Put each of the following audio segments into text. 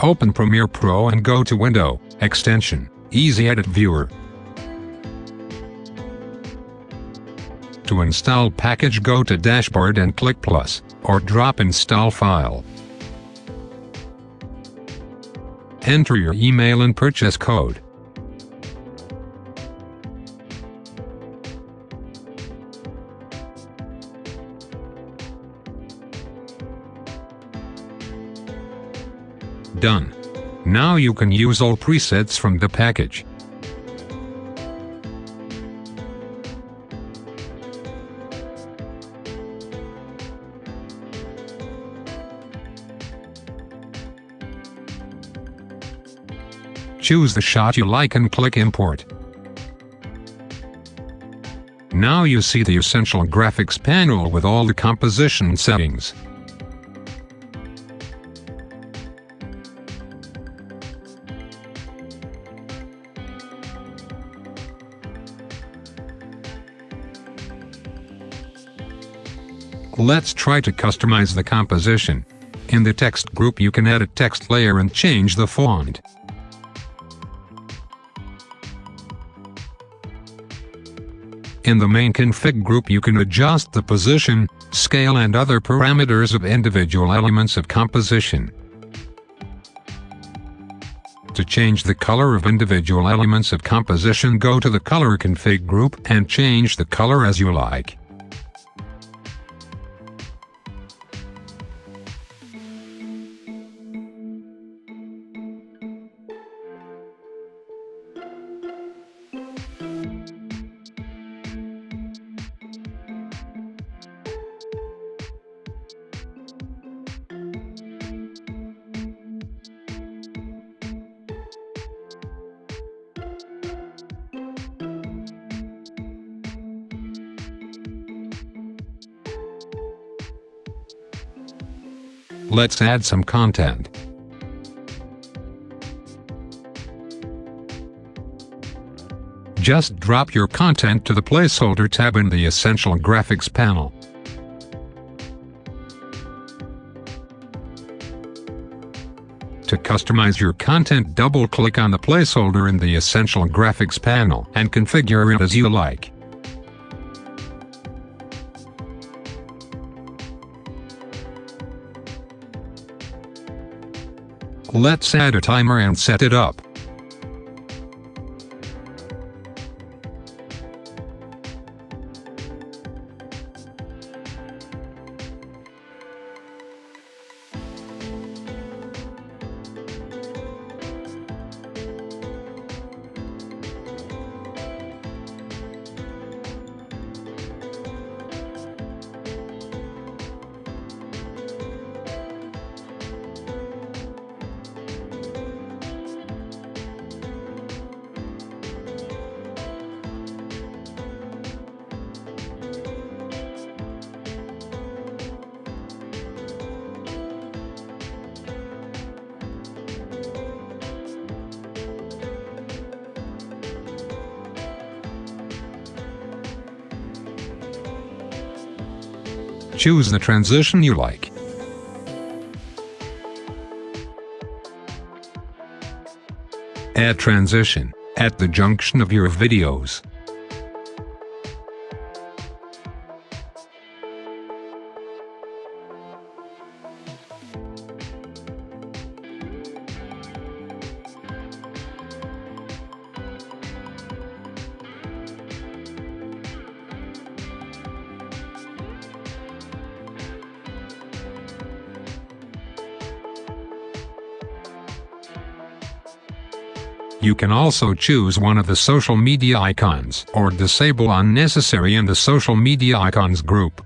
Open Premiere Pro and go to Window, Extension, Easy Edit Viewer. To install package go to Dashboard and click Plus, or drop Install File. Enter your email and purchase code. Done. Now you can use all presets from the package. Choose the shot you like and click Import. Now you see the Essential Graphics panel with all the composition settings. Let's try to customize the composition. In the text group you can add a text layer and change the font. In the main config group you can adjust the position, scale and other parameters of individual elements of composition. To change the color of individual elements of composition go to the color config group and change the color as you like. Let's add some content. Just drop your content to the placeholder tab in the Essential Graphics panel. To customize your content double-click on the placeholder in the Essential Graphics panel and configure it as you like. Let's add a timer and set it up. Choose the transition you like. Add transition at the junction of your videos. You can also choose one of the social media icons or disable unnecessary in the social media icons group.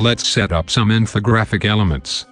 Let's set up some infographic elements.